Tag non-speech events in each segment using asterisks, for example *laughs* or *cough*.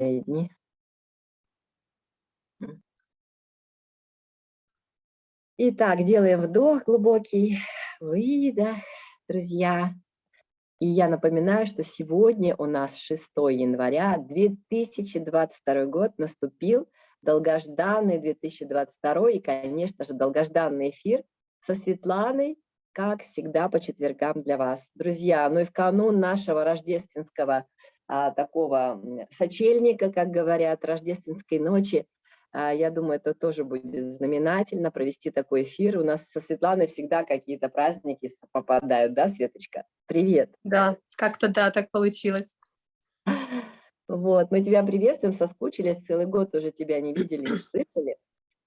дни. Итак, делаем вдох глубокий, выдох, друзья. И я напоминаю, что сегодня у нас 6 января 2022 год наступил, долгожданный 2022 и, конечно же, долгожданный эфир со Светланой, как всегда, по четвергам для вас. Друзья, ну и в канун нашего рождественского а, такого сочельника, как говорят, рождественской ночи, а, я думаю, это тоже будет знаменательно провести такой эфир. У нас со Светланой всегда какие-то праздники попадают, да, Светочка? Привет. Да, как-то да, так получилось. *laughs* Вот, мы тебя приветствуем, соскучились, целый год уже тебя не видели, не *clears throat* слышали.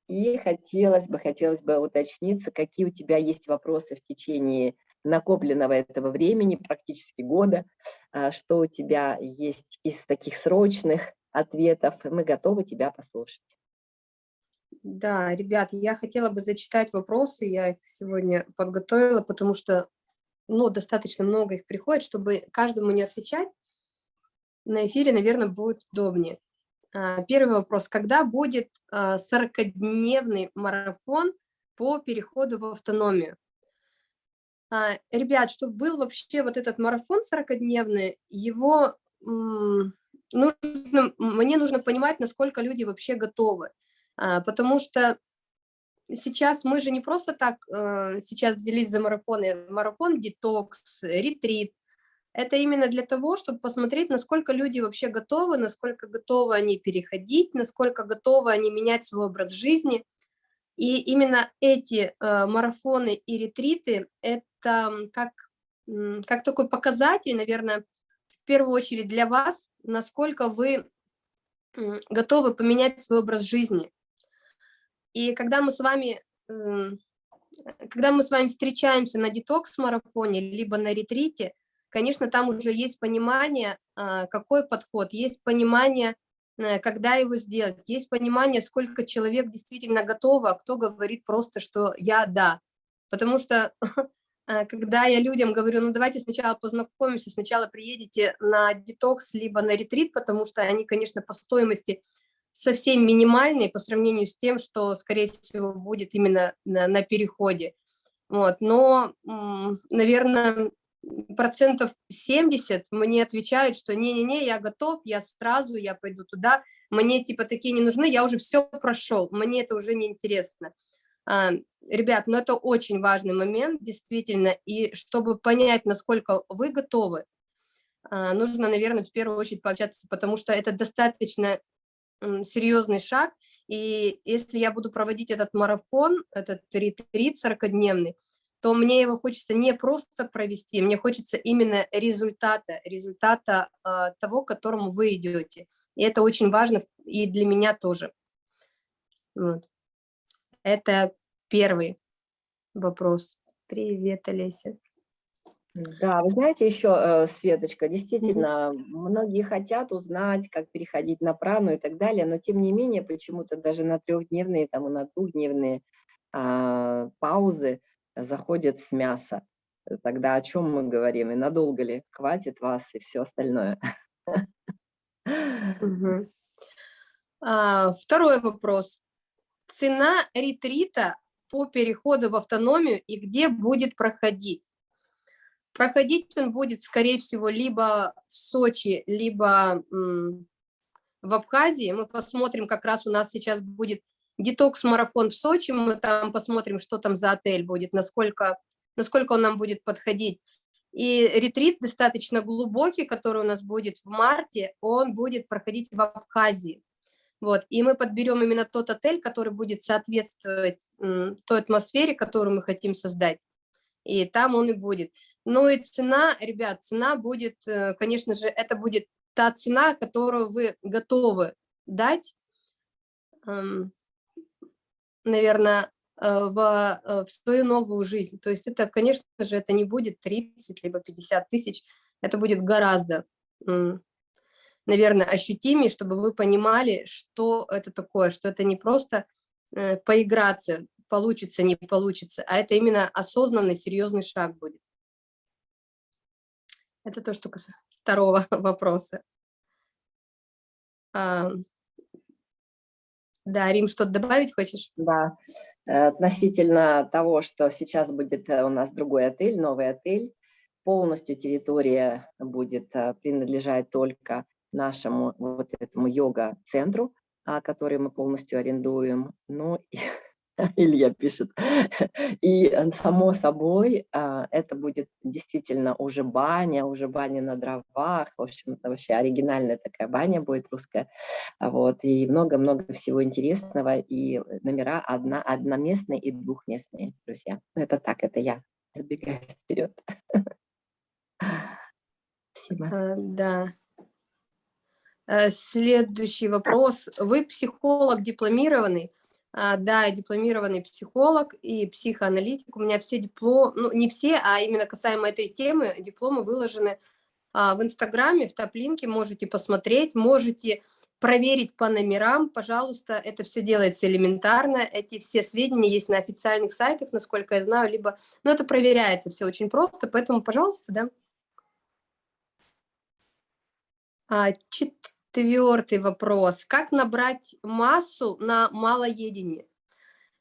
И хотелось бы, хотелось бы уточниться, какие у тебя есть вопросы в течение накопленного этого времени, практически года, а, что у тебя есть из таких срочных ответов, мы готовы тебя послушать. Да, ребят, я хотела бы зачитать вопросы, я их сегодня подготовила, потому что ну, достаточно много их приходит, чтобы каждому не отвечать. На эфире, наверное, будет удобнее. А, первый вопрос. Когда будет 40-дневный а, марафон по переходу в автономию? А, ребят, чтобы был вообще вот этот марафон 40-дневный, его нужно, мне нужно понимать, насколько люди вообще готовы. Потому что сейчас мы же не просто так сейчас взялись за марафоны. Марафон, детокс, ретрит, это именно для того, чтобы посмотреть, насколько люди вообще готовы, насколько готовы они переходить, насколько готовы они менять свой образ жизни. И именно эти э, марафоны и ретриты – это как, как такой показатель, наверное, в первую очередь для вас, насколько вы готовы поменять свой образ жизни. И когда мы с вами, когда мы с вами встречаемся на детокс-марафоне, либо на ретрите, конечно, там уже есть понимание, а, какой подход, есть понимание, э, когда его сделать, есть понимание, сколько человек действительно готово, а кто говорит просто, что я да. Потому что а, *laughs* когда я людям говорю, ну давайте сначала познакомимся, сначала приедете на детокс, либо на ретрит, потому что они, конечно, по стоимости совсем минимальные по сравнению с тем, что, скорее всего, будет именно на, на переходе. Вот. Но, наверное, процентов 70 мне отвечают, что не-не-не, я готов, я сразу, я пойду туда, мне типа такие не нужны, я уже все прошел, мне это уже не интересно. А, ребят, ну это очень важный момент, действительно, и чтобы понять, насколько вы готовы, а, нужно, наверное, в первую очередь пообщаться, потому что это достаточно серьезный шаг, и если я буду проводить этот марафон, этот ретрит 40-дневный, то мне его хочется не просто провести, мне хочется именно результата, результата э, того, к которому вы идете. И это очень важно и для меня тоже. Вот. Это первый вопрос. Привет, Олеся. Да, вы знаете еще, э, Светочка, действительно, mm -hmm. многие хотят узнать, как переходить на прану и так далее, но тем не менее, почему-то даже на трехдневные там, и на двухдневные а, паузы заходят с мяса. Тогда о чем мы говорим и надолго ли хватит вас и все остальное? А, второй вопрос. Цена ретрита по переходу в автономию и где будет проходить? Проходить он будет, скорее всего, либо в Сочи, либо в Абхазии. Мы посмотрим, как раз у нас сейчас будет детокс-марафон в Сочи, мы там посмотрим, что там за отель будет, насколько, насколько он нам будет подходить. И ретрит достаточно глубокий, который у нас будет в марте, он будет проходить в Абхазии. Вот, и мы подберем именно тот отель, который будет соответствовать той атмосфере, которую мы хотим создать. И там он и будет. Ну и цена, ребят, цена будет, э, конечно же, это будет та цена, которую вы готовы дать наверное, э, в, э, в свою новую жизнь. То есть это, конечно же, это не будет 30 либо 50 тысяч, это будет гораздо, наверное, ощутимее, чтобы вы понимали, что это такое, что это не просто э, поиграться, получится, не получится, а это именно осознанный, серьезный шаг будет. Это то, что касается второго *laughs* вопроса. Да, Рим, что-то добавить хочешь? Да, э, относительно того, что сейчас будет э, у нас другой отель, новый отель, полностью территория будет э, принадлежать только нашему вот этому йога-центру, а, который мы полностью арендуем. Ну, *laughs* Илья пишет. *laughs* И э, само собой, а, это будет действительно уже баня, уже баня на дровах. В общем, вообще оригинальная такая баня будет русская. Вот. И много-много всего интересного. И номера одна, одноместные и двухместные, друзья. Ну, это так, это я забегаю вперед. *laughs* Спасибо. А, да. Э, следующий вопрос. Вы психолог дипломированный? А, да, я дипломированный психолог и психоаналитик. У меня все дипломы, ну не все, а именно касаемо этой темы, дипломы выложены а, в Инстаграме, в топ-линке, можете посмотреть, можете проверить по номерам, пожалуйста, это все делается элементарно, эти все сведения есть на официальных сайтах, насколько я знаю, либо, но это проверяется все очень просто, поэтому, пожалуйста, да. А, Четвертый вопрос. Как набрать массу на малоедении?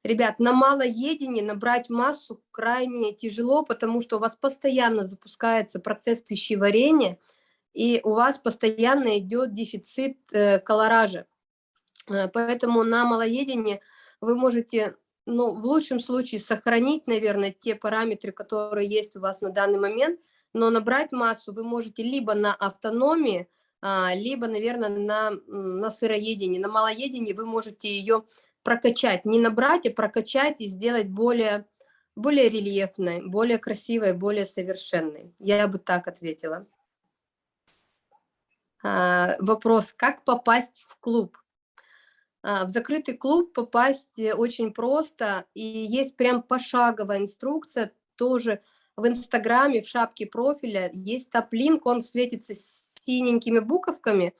Ребят, на малоедении набрать массу крайне тяжело, потому что у вас постоянно запускается процесс пищеварения, и у вас постоянно идет дефицит э, колоража. Э, поэтому на малоедении вы можете, ну, в лучшем случае сохранить, наверное, те параметры, которые есть у вас на данный момент, но набрать массу вы можете либо на автономии, либо, наверное, на, на сыроедении. На малоедении вы можете ее прокачать, не набрать, а прокачать и сделать более, более рельефной, более красивой, более совершенной. Я бы так ответила. А, вопрос, как попасть в клуб? А, в закрытый клуб попасть э, очень просто, и есть прям пошаговая инструкция, тоже в Инстаграме, в шапке профиля есть топ-линк, он светится синенькими буковками,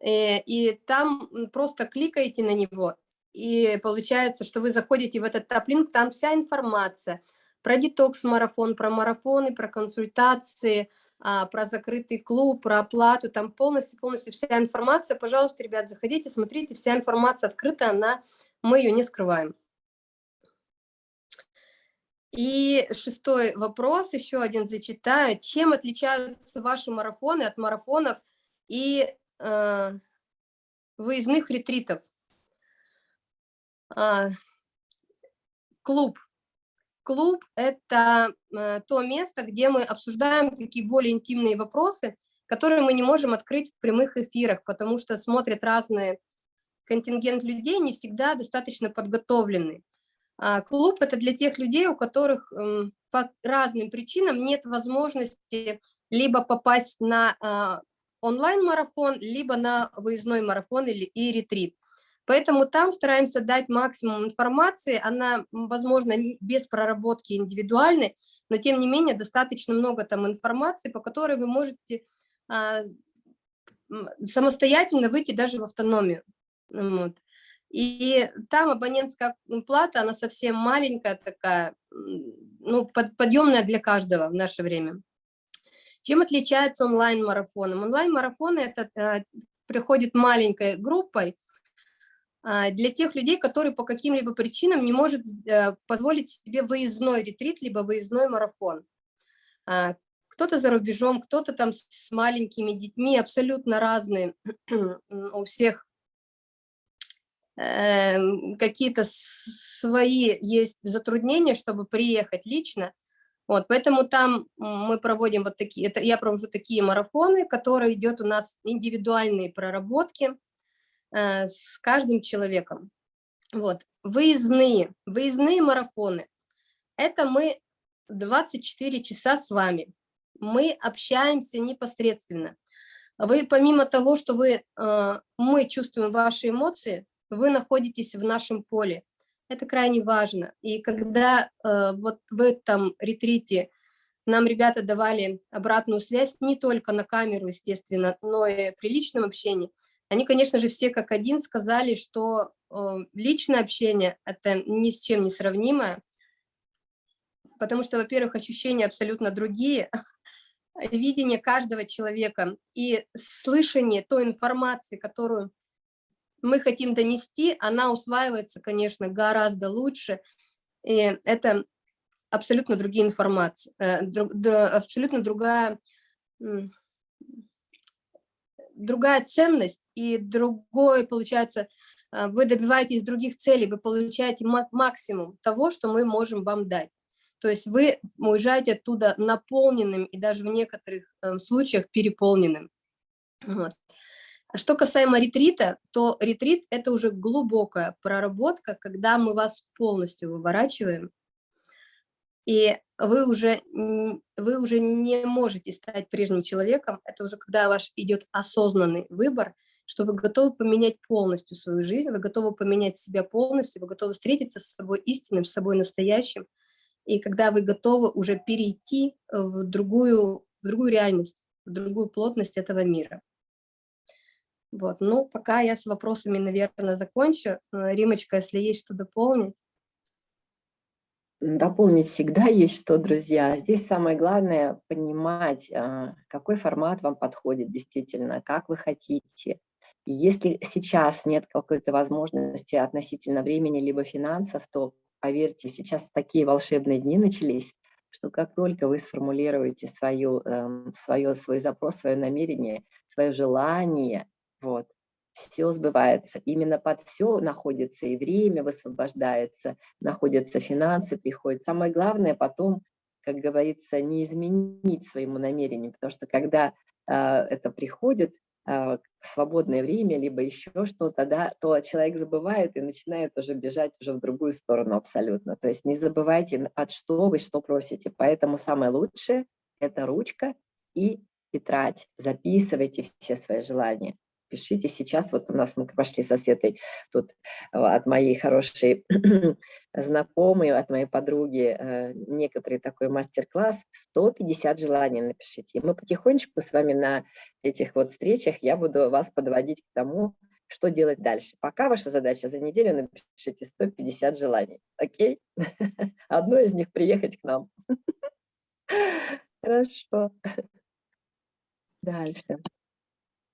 э, и там просто кликаете на него, и получается, что вы заходите в этот топ-линк, там вся информация про детокс-марафон, про марафоны, про консультации, а, про закрытый клуб, про оплату, там полностью-полностью вся информация. Пожалуйста, ребят, заходите, смотрите, вся информация открыта, она, мы ее не скрываем. И шестой вопрос, еще один зачитаю. Чем отличаются ваши марафоны от марафонов и э, выездных ретритов? А, клуб. Клуб – это э, то место, где мы обсуждаем такие более интимные вопросы, которые мы не можем открыть в прямых эфирах, потому что смотрят разные контингент людей, не всегда достаточно подготовленные. А, клуб – это для тех людей, у которых по разным причинам нет возможности либо попасть на а, онлайн-марафон, либо на выездной марафон или и ретрит. Поэтому там стараемся дать максимум информации, она, возможно, без проработки индивидуальной, но тем не менее достаточно много там информации, по которой вы можете а, самостоятельно выйти даже в автономию. Вот. И там абонентская плата, она совсем маленькая такая, ну, подъемная для каждого в наше время. Чем отличается онлайн-марафон? Онлайн-марафоны это э, приходит маленькой группой э, для тех людей, которые по каким-либо причинам не может э, позволить себе выездной ретрит, либо выездной марафон. Э, кто-то за рубежом, кто-то там с маленькими детьми, абсолютно разные *clears throat* у всех какие-то свои есть затруднения, чтобы приехать лично. Вот, поэтому там мы проводим вот такие, это я провожу такие марафоны, которые идет у нас индивидуальные проработки э, с каждым человеком. Вот, выездные, выездные марафоны. Это мы 24 часа с вами. Мы общаемся непосредственно. Вы помимо того, что вы, э, мы чувствуем ваши эмоции, вы находитесь в нашем поле. Это крайне важно. И когда э, вот в этом ретрите нам ребята давали обратную связь не только на камеру, естественно, но и при личном общении, они, конечно же, все как один сказали, что э, личное общение – это ни с чем не сравнимое, потому что, во-первых, ощущения абсолютно другие, *laughs* видение каждого человека и слышание той информации, которую мы хотим донести, она усваивается, конечно, гораздо лучше. И это абсолютно другие информации, э, абсолютно другая, другая ценность и другой, получается, э, вы добиваетесь других целей, вы получаете максимум того, что мы можем вам дать. То есть вы уезжаете оттуда наполненным и даже в некоторых э, случаях переполненным. Вот. Что касаемо ретрита, то ретрит – это уже глубокая проработка, когда мы вас полностью выворачиваем, и вы уже, вы уже не можете стать прежним человеком, это уже когда ваш идет осознанный выбор, что вы готовы поменять полностью свою жизнь, вы готовы поменять себя полностью, вы готовы встретиться с собой истинным, с собой настоящим, и когда вы готовы уже перейти в другую, в другую реальность, в другую плотность этого мира. Вот, ну, пока я с вопросами, наверное, закончу. Э, Римочка, если есть что дополнить. Дополнить всегда *laughs* есть что, друзья. Здесь самое главное понимать, а, какой формат вам подходит действительно, как вы хотите. если сейчас нет какой-то возможности относительно времени либо финансов, то, поверьте, сейчас такие волшебные дни начались, что как только вы сформулируете свою, свое, эм, свой запрос, свое намерение, свое желание, вот, все сбывается. Именно под все находится и время высвобождается, находятся финансы, приходят. Самое главное потом, как говорится, не изменить своему намерению, потому что когда э, это приходит, э, свободное время, либо еще что-то, да, то человек забывает и начинает уже бежать уже в другую сторону абсолютно. То есть не забывайте, от что вы что просите. Поэтому самое лучшее – это ручка и тетрадь. Записывайте все свои желания пишите сейчас. Вот у нас мы пошли со Светой тут э, от моей хорошей *clears throat* знакомой, от моей подруги э, некоторый такой мастер-класс. 150 желаний напишите. И мы потихонечку с вами на этих вот встречах я буду вас подводить к тому, что делать дальше. Пока ваша задача за неделю напишите 150 желаний. Окей? *laughs* Одно из них приехать к нам. *laughs* Хорошо. Дальше.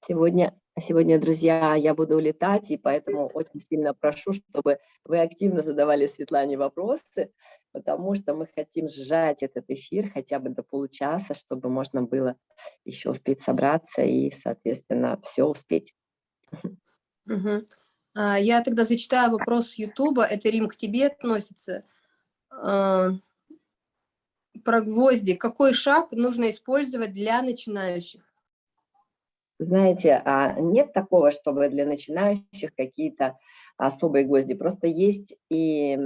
Сегодня Сегодня, друзья, я буду улетать, и поэтому очень сильно прошу, чтобы вы активно задавали Светлане вопросы, потому что мы хотим сжать этот эфир хотя бы до получаса, чтобы можно было еще успеть собраться и, соответственно, все успеть. Угу. Я тогда зачитаю вопрос Ютуба. Это, Рим, к тебе относится. А, про гвозди. Какой шаг нужно использовать для начинающих? Знаете, а нет такого, чтобы для начинающих какие-то особые гвозди. Просто есть и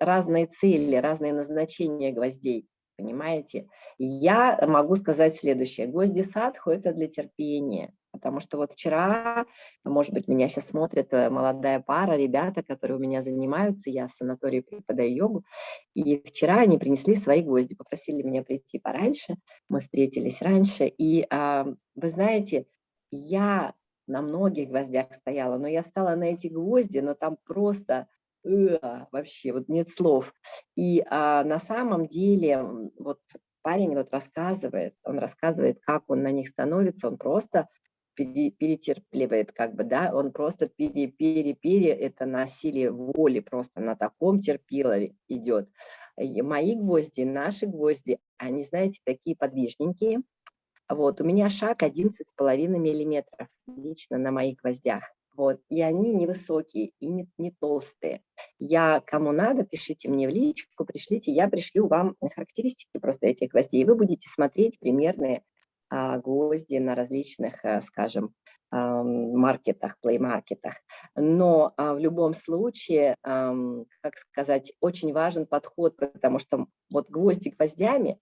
разные цели, разные назначения гвоздей, понимаете? Я могу сказать следующее. Гвозди садху – это для терпения. Потому что вот вчера, может быть, меня сейчас смотрит э, молодая пара, ребята, которые у меня занимаются, я в санатории преподаю йогу, и вчера они принесли свои гвозди, попросили меня прийти пораньше, мы встретились раньше, и вы знаете, я на многих гвоздях стояла, но я стала на эти гвозди, но там просто э, вообще вот нет слов. И а, на самом деле вот парень вот рассказывает, он рассказывает, как он на них становится, он просто перетерпливает, как бы, да, он просто пере-пере-пере, это насилие воли просто на таком терпилове идет. И мои гвозди, наши гвозди, они, знаете, такие подвижненькие, вот, у меня шаг 11,5 миллиметров лично на моих гвоздях. Вот, и они невысокие и не, не толстые. Я, кому надо, пишите мне в личку, пришлите, я пришлю вам характеристики просто этих гвоздей. вы будете смотреть примерные а, гвозди на различных, а, скажем, маркетах, плей-маркетах. Но а, в любом случае, а, как сказать, очень важен подход, потому что вот гвозди гвоздями,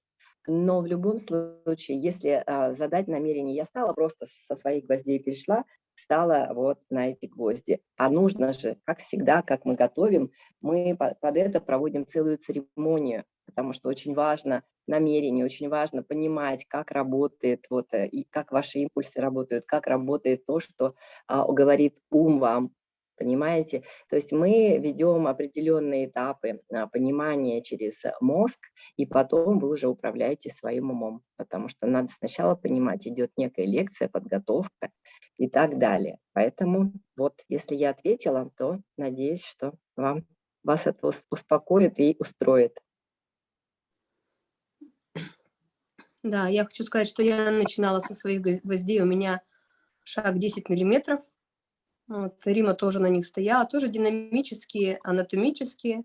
но в любом случае, если а, задать намерение, я стала просто со своих гвоздей перешла, стала вот на эти гвозди. А нужно же, как всегда, как мы готовим, мы под это проводим целую церемонию, потому что очень важно намерение, очень важно понимать, как работает, вот, э, и как ваши импульсы работают, как работает то, что а, говорит ум вам, Понимаете? То есть мы ведем определенные этапы а, понимания через мозг, и потом вы уже управляете своим умом, потому что надо сначала понимать, идет некая лекция, подготовка и так далее. Поэтому вот, если я ответила, то надеюсь, что вам, вас это успокоит и устроит. Да, я хочу сказать, что я начинала со своих гвоздей, у меня шаг 10 миллиметров, вот, Рима тоже на них стояла, тоже динамические, анатомические.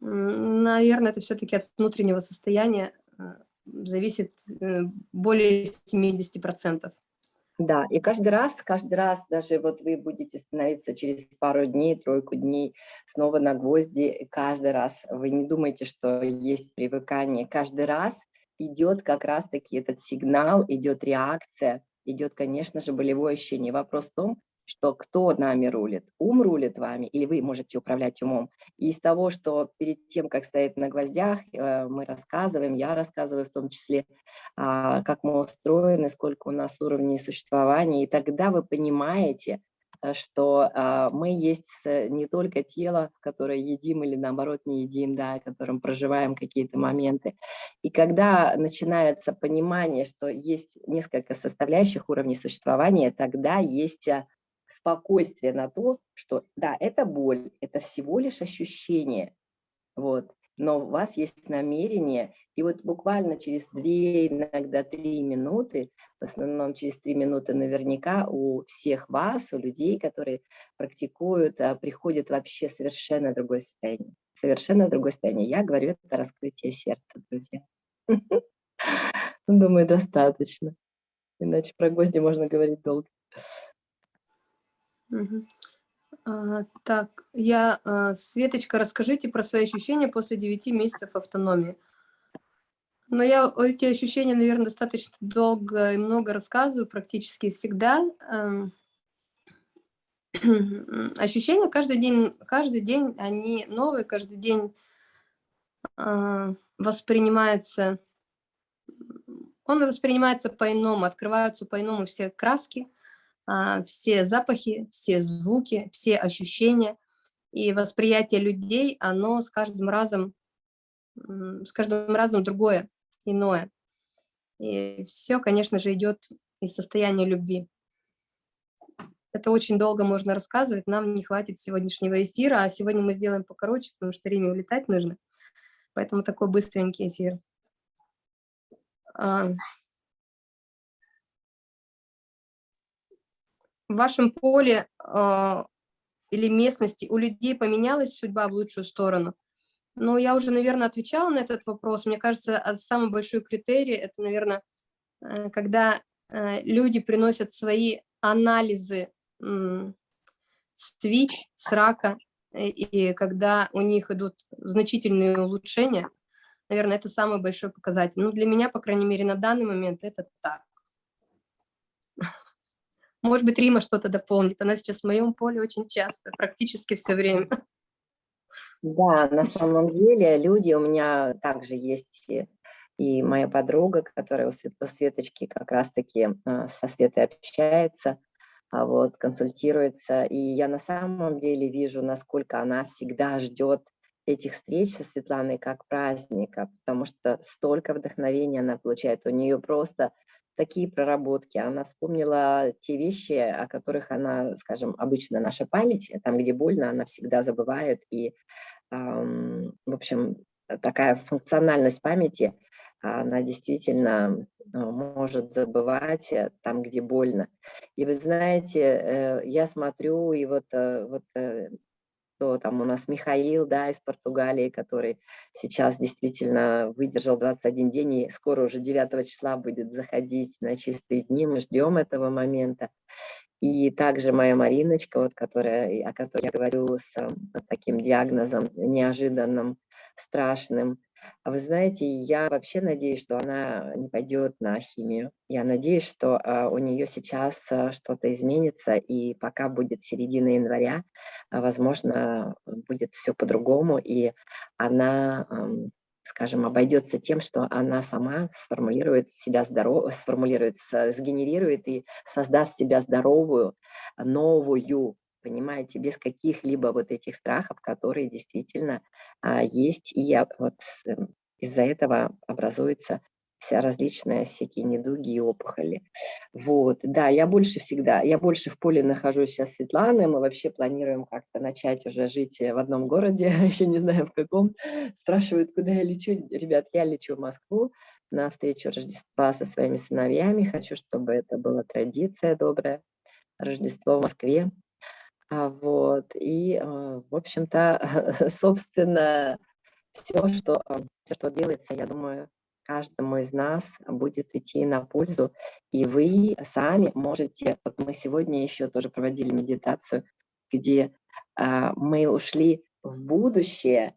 Наверное, это все-таки от внутреннего состояния э, зависит э, более 70%. Да, и каждый раз, каждый раз, даже вот вы будете становиться через пару дней, тройку дней снова на гвозди, каждый раз вы не думайте, что есть привыкание, каждый раз идет как раз-таки этот сигнал, идет реакция, идет, конечно же, болевое ощущение. Вопрос в том, что кто нами рулит, ум рулит вами, или вы можете управлять умом. И из того, что перед тем, как стоять на гвоздях, э, мы рассказываем, я рассказываю в том числе, а, как мы устроены, сколько у нас уровней существования, и тогда вы понимаете, э, что а, мы есть не только тело, которое едим или наоборот не едим, да, которым проживаем какие-то моменты. И когда начинается понимание, что есть несколько составляющих уровней существования, тогда есть а, спокойствие на то, что да, это боль, это всего лишь ощущение, вот, но у вас есть намерение, и вот буквально через две, иногда три минуты, в основном через три минуты наверняка у всех вас, у людей, которые практикуют, а, приходит вообще совершенно другое состояние. Совершенно другое состояние. Я говорю, это раскрытие сердца, друзья. *laughs* Думаю, достаточно. Иначе про гвозди можно говорить долго. А, так, я, а, Светочка, расскажите про свои ощущения после 9 месяцев автономии. Но я эти ощущения, наверное, достаточно долго и много рассказываю, практически всегда. *clears throat* Ощущения каждый день, каждый день, они новые, каждый день э, воспринимается, он воспринимается по-иному, открываются по-иному все краски, а, все запахи, все звуки, все ощущения. И восприятие людей, оно с каждым разом, с каждым разом другое, иное. И все, конечно же, идет из состояния любви. Это очень долго можно рассказывать, нам не хватит сегодняшнего эфира, а сегодня мы сделаем покороче, потому что Риме улетать нужно. Поэтому такой быстренький эфир. В вашем поле э, или местности у людей поменялась судьба в лучшую сторону? Ну, я уже, наверное, отвечала на этот вопрос. Мне кажется, самый большой критерий – это, наверное, э, когда э, люди приносят свои анализы э, с ВИЧ, с рака, и, и когда у них идут значительные улучшения, наверное, это самый большой показатель. Ну, для меня, по крайней мере, на данный момент это так. Может быть, Рима что-то дополнит. Она сейчас в моем поле очень часто, практически все время. Да, на самом деле люди у меня также есть и моя подруга, которая у Светочки как раз-таки а, со Светой общается, а вот, консультируется. И я на самом деле вижу, насколько она всегда ждет этих встреч со Светланой как праздника, потому что столько вдохновения она получает. У нее просто такие проработки. Она вспомнила те вещи, о которых она, скажем, обычно наша память, там, где больно, она всегда забывает. И, в общем, такая функциональность памяти, она действительно э, может забывать э, там, где больно. И вы знаете, э, я смотрю, и вот, вот что там у нас Михаил, да, из Португалии, который сейчас действительно выдержал 21 день и скоро уже 9 числа будет заходить на чистые дни, мы ждем этого момента. И также моя Мариночка, вот, которая, о которой я говорю с, с таким диагнозом неожиданным, страшным, вы знаете, я вообще надеюсь, что она не пойдет на химию. Я надеюсь, что а, у нее сейчас а, что-то изменится, и пока будет середина января, а, возможно, будет все по-другому, и она, скажем, обойдется тем, что она сама сформулирует себя здорово, сформулирует, сгенерирует и создаст себя здоровую, новую понимаете, без каких-либо вот этих страхов, которые действительно а, есть, и я, вот эм, из-за этого образуется вся различные всякие недуги и опухоли. Вот, да, я больше всегда, я больше в поле нахожусь сейчас Светланы, мы вообще планируем как-то начать уже жить э, в одном городе, *laughs* еще не знаю в каком. Спрашивают, куда я лечу. Ребят, я лечу в Москву на встречу Рождества со своими сыновьями. Хочу, чтобы это была традиция добрая. Рождество в Москве. А, вот, и, а, в общем-то, *laughs* собственно, все, что, а, все, что делается, я думаю, каждому из нас будет идти на пользу, и вы сами можете, вот мы сегодня еще тоже проводили медитацию, где мы ушли в будущее,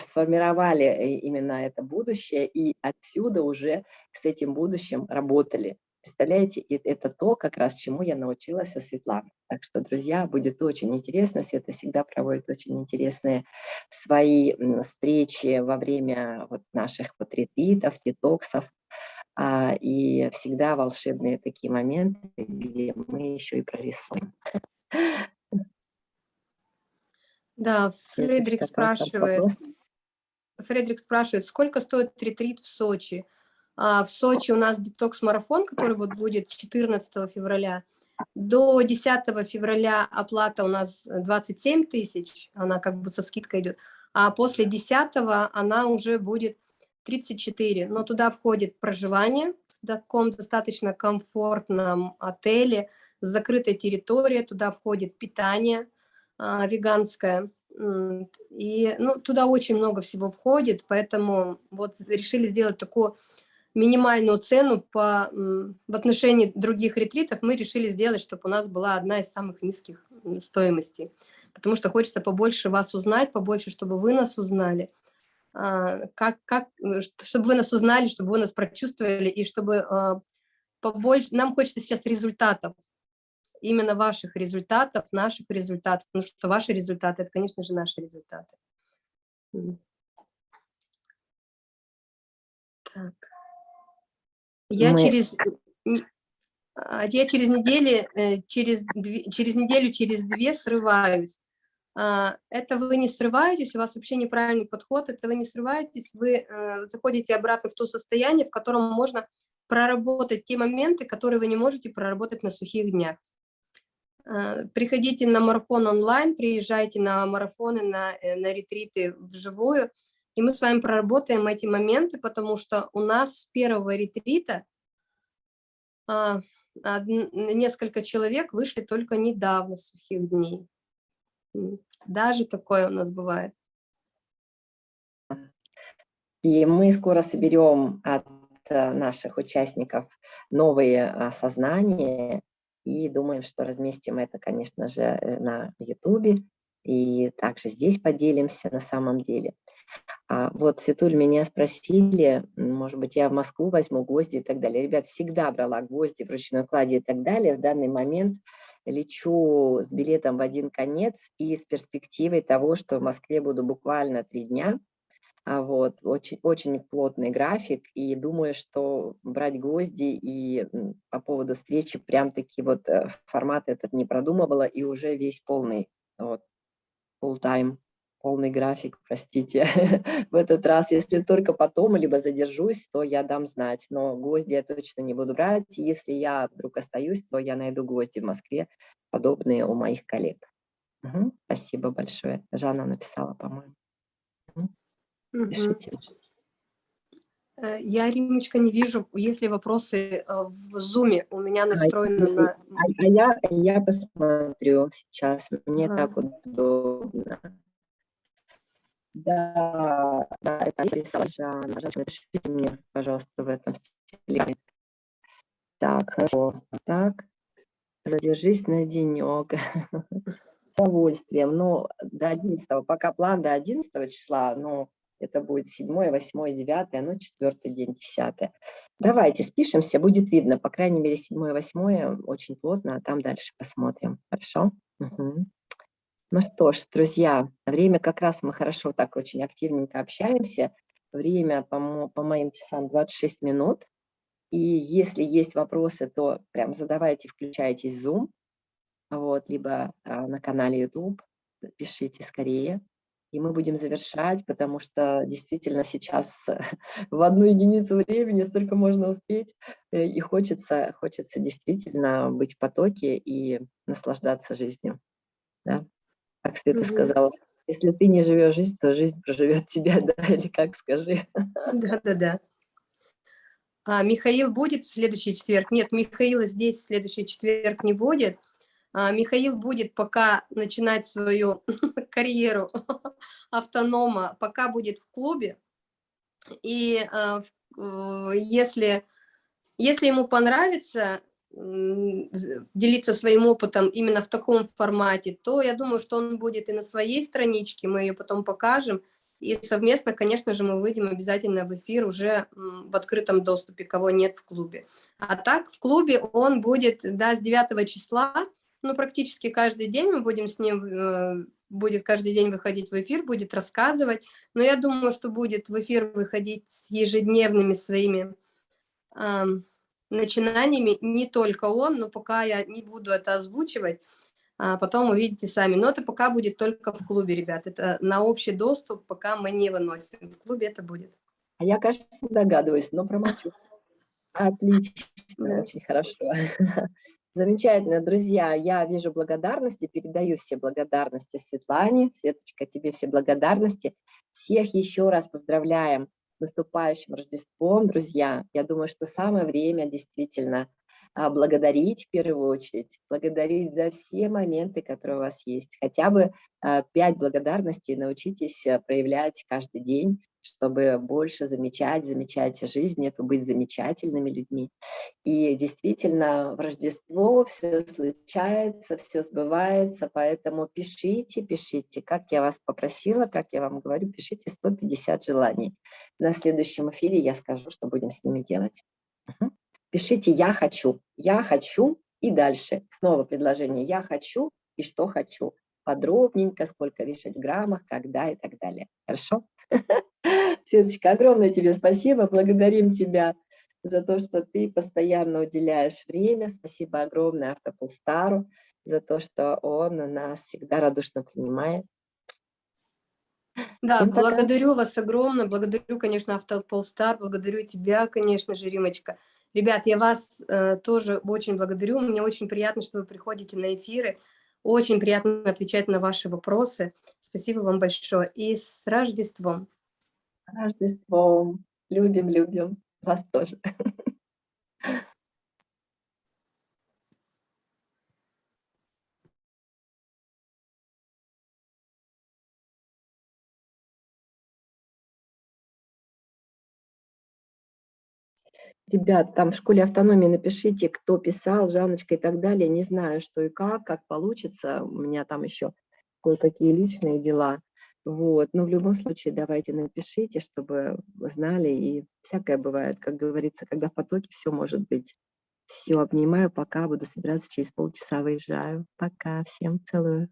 сформировали э, именно это будущее, и отсюда уже с этим будущим работали. Представляете, это то, как раз чему я научилась у Светланы. Так что, друзья, будет очень интересно. Света всегда проводит очень интересные свои встречи во время вот наших вот ретритов, детоксов. А, и всегда волшебные такие моменты, где мы еще и прорисуем. Да, Фредерик спрашивает, Фредерик спрашивает, сколько стоит ретрит в Сочи? А, в Сочи у нас детокс-марафон, который вот будет 14 февраля. До 10 февраля оплата у нас 27 тысяч, она как бы со скидкой идет, а после 10 она уже будет 34. Но туда входит проживание в таком достаточно комфортном отеле, закрытая территория, туда входит питание а, веганское, и ну, туда очень много всего входит, поэтому вот решили сделать такую минимальную цену по, в отношении других ретритов мы решили сделать, чтобы у нас была одна из самых низких стоимостей. Потому что хочется побольше вас узнать, побольше, чтобы вы нас узнали. А, как, как, э, чтобы вы нас узнали, чтобы вы нас прочувствовали, и чтобы а, побольше... Нам хочется сейчас результатов, именно ваших результатов, наших результатов, потому что ваши результаты – это, конечно же, наши результаты. Так. Я мы... через а, я через неделю, э, через, через неделю, через две срываюсь. А, это вы не срываетесь, у вас вообще неправильный подход, это вы не срываетесь, вы э, заходите обратно в то состояние, в котором можно проработать те моменты, которые вы не можете проработать на сухих днях. А, приходите на марафон онлайн, приезжайте на марафоны, на, э, на ретриты вживую, и мы с вами проработаем эти моменты, потому что у нас с первого ретрита а, несколько человек вышли только недавно сухих дней. Даже такое у нас бывает. И мы скоро соберем от э, наших участников новые осознания и думаем, что разместим это, конечно же, э, на YouTube и также здесь поделимся на самом деле. А вот, Светуль, меня спросили, может быть, я в Москву возьму гвозди и так далее. Ребят, всегда брала гвозди в ручной кладе и так далее. В данный момент лечу с билетом в один конец и с перспективой того, что в Москве буду буквально три дня. А вот, очень, очень плотный график, и думаю, что брать гвозди и по поводу встречи прям-таки вот э, формат этот не продумывала, и уже весь полный, вот, full time полный график, простите, *laughs* в этот раз. Если только потом, либо задержусь, то я дам знать. Но гвозди я точно не буду брать. Если я вдруг остаюсь, то я найду гвозди в Москве, подобные у моих коллег. Угу, спасибо большое. Жанна написала, по-моему. Угу. Пишите. Э, я, Римочка, не вижу, есть ли вопросы э, в зуме. У меня настроено а, на... А, а я, я посмотрю сейчас. Мне ага. так удобно. Да, да, это. Жанна, напишите мне, пожалуйста, в этом стиле. Так, хорошо. Так, задержись на денек. *laughs* С удовольствием. Ну, до 11, пока план до 11 числа, ну, это будет 7, 8, 9, ну, 4 день, 10. Давайте спишемся, будет видно, по крайней мере, 7, 8 очень плотно, а там дальше посмотрим. Хорошо? Угу. Ну что ж, друзья, время как раз мы хорошо так очень активненько общаемся. Время по, по моим часам 26 минут. И если есть вопросы, то прям задавайте, включайтесь в Zoom. вот, либо а, на канале YouTube. Пишите скорее. И мы будем завершать, потому что действительно сейчас *laughs* в одну единицу времени столько можно успеть, э, и хочется, хочется действительно быть в потоке и наслаждаться жизнью. Да? Как Света угу. сказала, если ты не живешь жизнь, то жизнь проживет *laughs* тебя, да, или как скажи. Да-да-да. А, Михаил будет в следующий четверг? Нет, Михаила здесь в следующий четверг не будет. А, Михаил будет пока начинать свою *laughs* карьеру *laughs* автонома, пока будет в клубе. И а, если, если ему понравится делиться своим опытом именно в таком формате, то я думаю, что он будет и на своей страничке, мы ее потом покажем, и совместно, конечно же, мы выйдем обязательно в эфир уже в открытом доступе, кого нет в клубе. А так в клубе он будет, да, с 9 числа, ну, практически каждый день мы будем с ним, э, будет каждый день выходить в эфир, будет рассказывать, но я думаю, что будет в эфир выходить с ежедневными своими начинаниями, не только он, но пока я не буду это озвучивать, а потом увидите сами. Но это пока будет только в клубе, ребят. Это на общий доступ пока мы не выносим. В клубе это будет. А я, кажется, догадываюсь, но промолчу. *laughs* Отлично, очень хорошо. *laughs* Замечательно, друзья, я вижу благодарности, передаю все благодарности Светлане. Светочка, тебе все благодарности. Всех еще раз поздравляем с наступающим Рождеством, друзья. Я думаю, что самое время действительно а, благодарить в первую очередь, благодарить за все моменты, которые у вас есть. Хотя бы а, пять благодарностей научитесь а, проявлять каждый день, чтобы больше замечать, замечать жизнь, это быть замечательными людьми. И действительно, в Рождество все случается, все сбывается, поэтому пишите, пишите, как я вас попросила, как я вам говорю, пишите 150 желаний. На следующем эфире я скажу, что будем с ними делать. Пишите «я хочу», «я хочу» и дальше. Снова предложение «я хочу» и «что хочу». Подробненько, сколько вешать в граммах, когда и так далее. Хорошо? *laughs* Светочка, огромное тебе спасибо, благодарим тебя за то, что ты постоянно уделяешь время. Спасибо огромное Автополстару за то, что он нас всегда радушно принимает. Да, Всем благодарю пока. вас огромное, благодарю, конечно, Автополстар, благодарю тебя, конечно же, Римочка. Ребят, я вас э, тоже очень благодарю, мне очень приятно, что вы приходите на эфиры, очень приятно отвечать на ваши вопросы. Спасибо вам большое. И с Рождеством! Рождеством! Любим, любим. Вас тоже. *laughs* Ребят, там в школе автономии напишите, кто писал, Жанночка и так далее. Не знаю, что и как, как получится. У меня там еще кое-какие личные дела. Вот. Но в любом случае давайте напишите, чтобы знали. И всякое бывает, как говорится, когда в потоке все может быть. Все, обнимаю, пока буду собираться через полчаса выезжаю. Пока, всем целую.